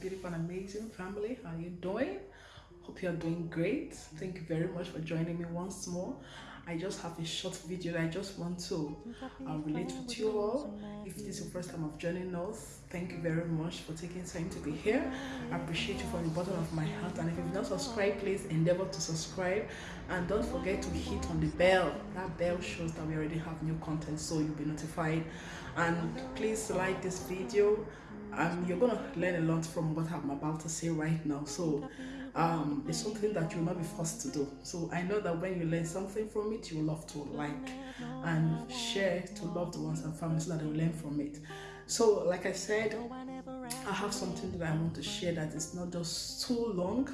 beautiful and amazing family. How are you doing? Hope you're doing great. Thank you very much for joining me once more. I just have a short video that I just want to uh, relate with you all. If this is your first time of joining us, thank you very much for taking time to be here. I appreciate you from the bottom of my heart. And if you've not subscribed, please endeavor to subscribe. And don't forget to hit on the bell. That bell shows that we already have new content, so you'll be notified. And please like this video. Um, you're gonna learn a lot from what I'm about to say right now. So um, it's something that you'll not be forced to do. So I know that when you learn something from it, you love to like and share to loved ones and families that will learn from it. So, like I said, I have something that I want to share that is not just too long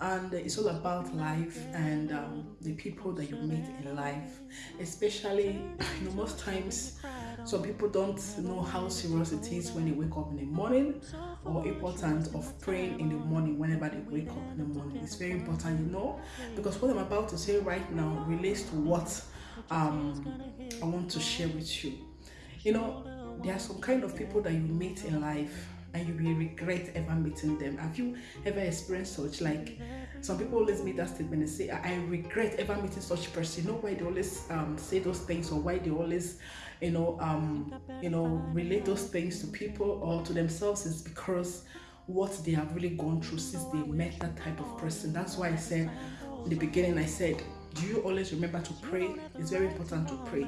and it's all about life and um, the people that you meet in life. Especially you know most times some people don't know how serious it is when they wake up in the morning or important of praying in the morning whenever they wake up in the morning. It's very important you know because what i'm about to say right now relates to what um, i want to share with you. You know there are some kind of people that you meet in life and you will regret ever meeting them. Have you ever experienced such? Like some people always make that statement and say, I regret ever meeting such person. You know why they always um, say those things or why they always, you know, um, you know, relate those things to people or to themselves is because what they have really gone through since they met that type of person. That's why I said in the beginning, I said, do you always remember to pray? It's very important to pray.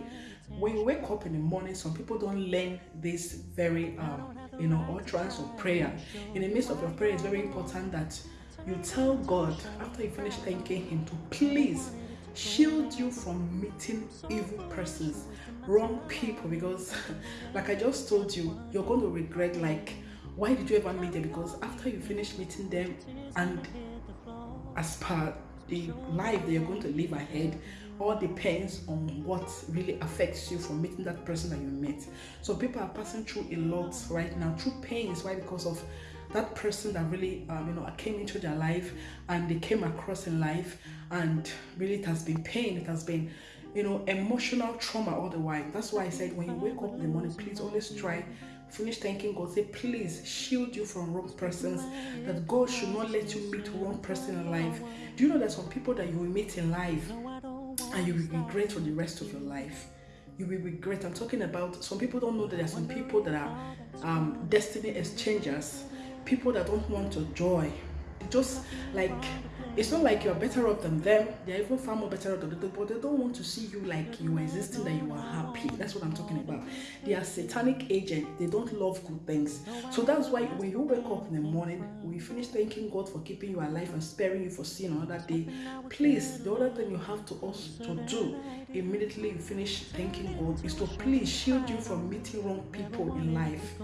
When you wake up in the morning, some people don't learn this very um, you know, utterance of prayer. In the midst of your prayer, it's very important that you tell God after you finish thanking Him to please shield you from meeting evil persons, wrong people. Because, like I just told you, you're going to regret, like, why did you ever meet them? Because after you finish meeting them, and as per the life that you're going to live ahead, all depends on what really affects you from meeting that person that you met. So people are passing through a lot right now through pains. Why? Because of that person that really um, you know came into their life and they came across in life and really it has been pain it has been you know emotional trauma all the while that's why i said when you wake up in the morning please always try finish thanking god say please shield you from wrong persons that god should not let you meet wrong person in life do you know that some people that you will meet in life and you will regret for the rest of your life. You will regret. I'm talking about some people don't know that there are some people that are um, destiny exchangers, people that don't want your joy. They just like it's not like you're better off than them. They're even far more better off than them but they don't want to see you like you existing that you are happy. That's what i'm talking about. They are satanic agents. They don't love good things. So that's why when you wake up in the morning we finish thanking god for keeping you alive and sparing you for seeing another day please the other thing you have to also to do immediately you finish thanking god is to please shield you from meeting wrong people in life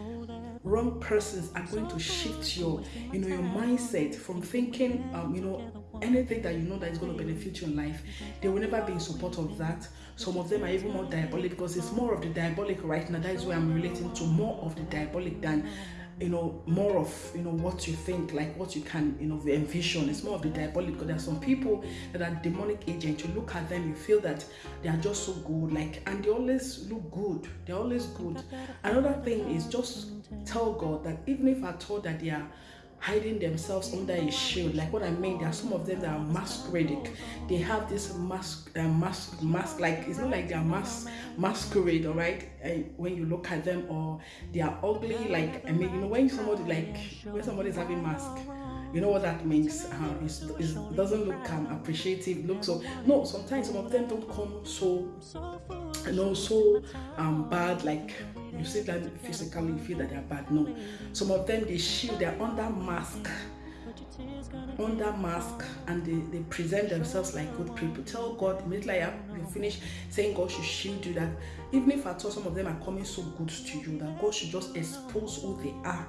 wrong persons are going to shift your you know your mindset from thinking um, you know anything that you know that is going to benefit you in life. They will never be in support of that. Some of them are even more diabolic because it's more of the diabolic right now. That is where i'm relating to more of the diabolic than you know more of you know what you think like what you can you know envision. It's more of the diabolic there are some people that are demonic agents. You look at them you feel that they are just so good like and they always look good. They're always good. Another thing is just tell god that even if i told that they are hiding themselves under a shield. Like what I mean, there are some of them that are masquerading. They have this mask, uh, mask, mask. Like it's not like they are mask, masquerade, all right. When you look at them, or they are ugly. Like I mean, you know, when somebody like when somebody is having mask. You know what that means? Uh, it doesn't look um, appreciative. Look so no. Sometimes some of them don't come so, you know, so um bad. Like you see them physically, you feel that they're bad. No. Some of them they shield, they're under mask. Under mask and they, they present themselves like good people. Tell God immediately you finish saying God should shield you that even if at all some of them are coming so good to you, that God should just expose who they are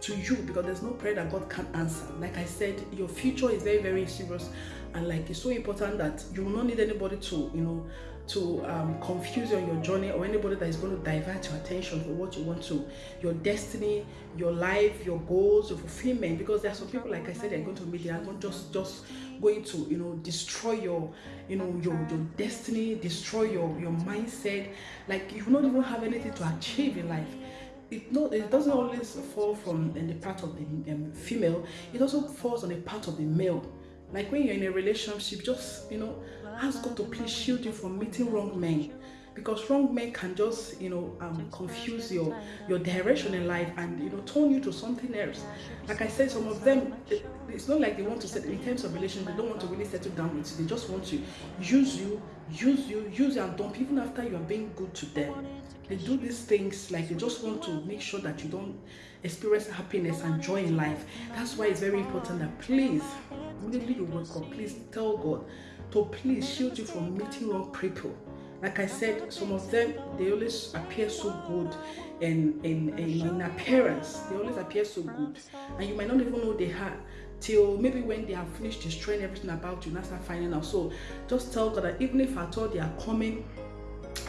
to you because there's no prayer that God can answer. Like I said, your future is very, very serious and like it's so important that you will not need anybody to, you know, to um, confuse you on your journey or anybody that is going to divert your attention for what you want to. Your destiny your life your goals your fulfillment because there are some people like i said they're going to meet they are going just just going to you know destroy your you know your your destiny destroy your your mindset. Like you will not even have anything to achieve in life it it doesn't always fall from the part of the um, female. It also falls on the part of the male. Like when you're in a relationship just you know ask god to please shield you from meeting wrong men. Because wrong men can just you know um, confuse your your direction in life and you know turn you to something else. Like i said some of them it's not like they want to set in terms of relationship they don't want to really settle down with you. They just want to use you use you use you and dump even after you're being good to them they do these things like they just want to make sure that you don't experience happiness and joy in life that's why it's very important that please immediately you wake up please tell god to please shield you from meeting wrong people like I said, some of them they always appear so good in in, in, appearance. They always appear so good, and you might not even know they had till maybe when they have finished destroying everything about you, now start finding out. So just tell God that even if at all they are coming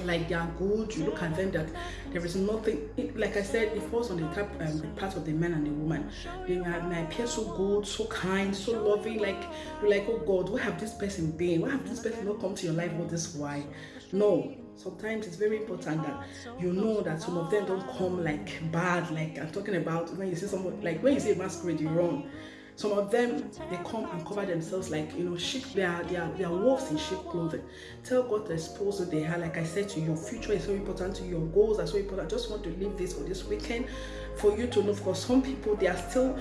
like they are good you look at them that there is nothing like i said it falls on the type um, the part of the man and the woman. They may, appear so good so kind so loving like you're like oh god what have this person been? Why have this person not come to your life? All this why? No. Sometimes it's very important that you know that some of them don't come like bad like i'm talking about when you see someone like when you see masquerade you run some of them they come and cover themselves like you know sheep they are they are, they are wolves in sheep clothing tell god to expose they are like i said to you your future is so important to you your goals are so important i just want to leave this for this weekend for you to know because some people they are still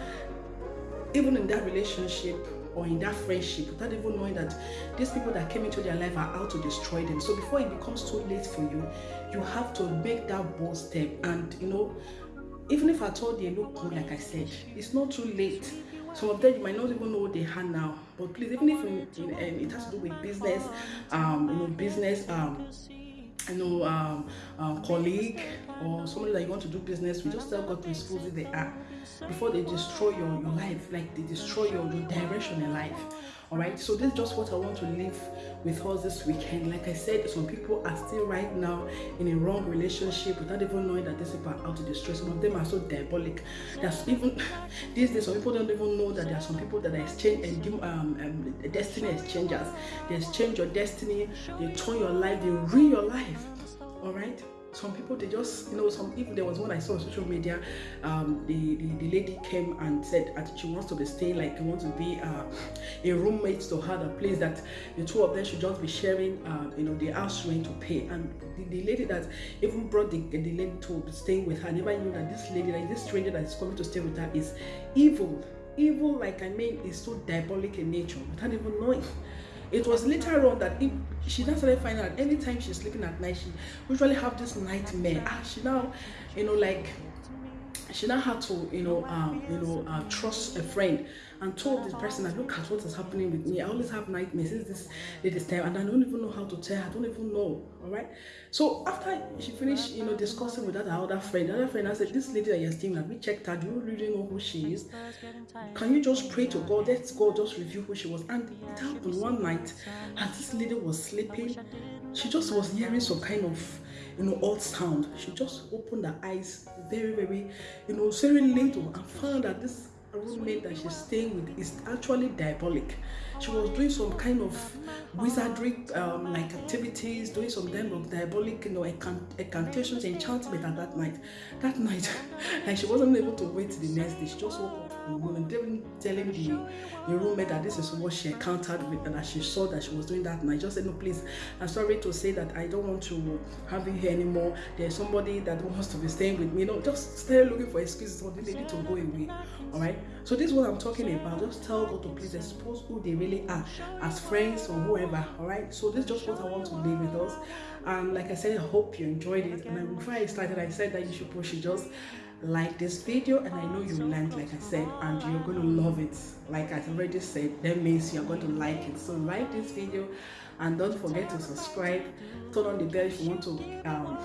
even in that relationship or in that friendship without even knowing that these people that came into their life are out to destroy them. So before it becomes too late for you, you have to make that bold step. And you know, even if at all they look good, like I said, it's not too late some of them you might not even know what they have now. But please even if in, in, um, it has to do with business um you know business um you know um, um colleague or somebody that you want to do business with just tell god to expose who they are before they destroy your, your life. Like they destroy your, your direction in life all right so this is just what i want to leave with us this weekend. Like i said some people are still right now in a wrong relationship without even knowing that these people are out to destroy some of them are so diabolic there's even these days some people don't even know that there are some people that are exchange and um, um, destiny exchangers. They exchange your destiny they turn your life they ruin your life. All right some people they just you know some even there was one i saw on social media um the, the, the lady came and said that she wants to be staying like wants to be uh, a roommate to her the place that the two of them should just be sharing uh, you know the house rent to pay. And the, the lady that even brought the, the lady to staying with her never knew that this lady like this stranger that is coming to stay with her is evil. Evil like i mean is so diabolic in nature without even knowing. it was later on that if she now started finding out anytime she's sleeping at night she usually have this nightmare. Ah she now you know like she now had to you know um you know uh, trust a friend and told this person that look at what is happening with me. I always have nightmares. Since this latest time and i don't even know how to tell i don't even know. All right? So after she finished you know discussing with that other friend the other friend i said this lady that you're staying with we checked her? Do you really know who she is? Can you just pray to god? Let god just review who she was. And it happened one night as this lady was sleeping. She just was hearing some kind of you know odd sound. She just opened her eyes very very you know little and found that this roommate that she's staying with is actually diabolic. She was doing some kind of wizardry um, like activities, doing some kind of diabolic, you know, incantations, enchantment at that night. That night, like she wasn't able to wait the next day. She just woke up in the morning, telling the, the roommate that this is what she encountered with and that she saw that she was doing that night. Just said, no, please, I'm sorry to say that I don't want to have you here anymore. There's somebody that wants to be staying with me. You know, just stay looking for excuses for the lady to go away. All right. So this is what I'm talking about. Just tell God to please expose who they really are as friends or whoever. All right. So this is just what I want to leave with us. And like I said, I hope you enjoyed it. And before I started, I said that you should push it just like this video and I know you learned like I said and you're going to love it like I already said that means you're going to like it so like this video and don't forget to subscribe. Turn on the bell if you want to um,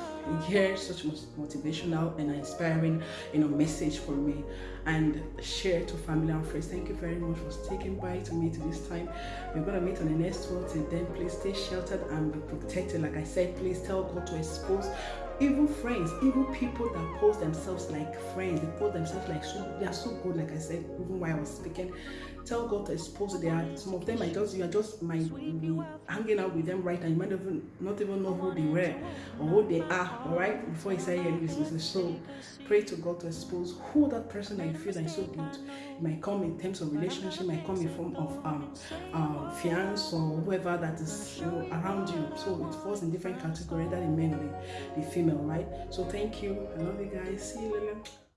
hear such motivational and inspiring you know message from me. And share to family and friends. Thank you very much for sticking by to me to this time. We're gonna meet on the next one. Till then please stay sheltered and be protected. Like i said please tell god to expose even friends, even people that pose themselves like friends, they pose themselves like so they are so good, like I said, even while I was speaking. Tell God to expose they are some of them I just you are just might hanging out with them right now. You might even not even know who they were or who they are, alright, before you say yeah, this So pray to God to expose who that person that you feel that is so good. It might come in terms of relationship, might come in form of um uh, fiance or whoever that is you know around you. So it falls in different categories that the men or the female, right? So thank you. I love you guys. See you later.